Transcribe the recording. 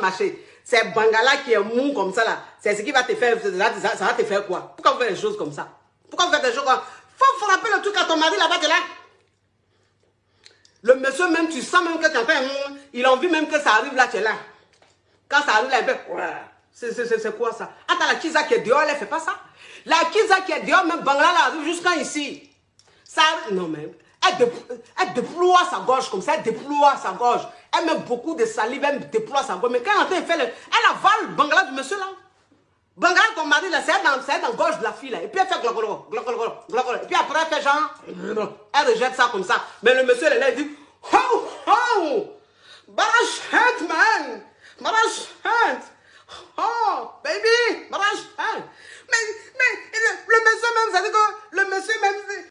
marcher. C'est Bangala qui est mou comme ça là. C'est ce qui va te faire, ça, va te faire quoi? Pourquoi vous faites des choses comme ça? Pourquoi vous faites des choses comme ça? Faut frapper le truc à ton mari là-bas, là. Le monsieur même, tu sens même que tu as fait il a envie même que ça arrive là, tu es là. Quand ça arrive là, c'est quoi ça? Attends, la Kiza qui est dehors, elle ne fait pas ça? La Kiza qui est dehors, même Bangala, elle arrive jusqu'à ici. Ça, non mais, elle, déploie sa gorge comme ça, elle déploie sa gorge. Elle met beaucoup de salive, elle déploie sa gorge. Mais quand elle fait le, elle avale Bangala du monsieur là. Bangala, ton mari là, c'est dans, la gorge de la fille là. Et puis elle fait glocolo, glocolo, glocolo. Et puis après elle fait genre, elle rejette ça comme ça. Mais le monsieur là, il dit, oh, oh, Barash hurt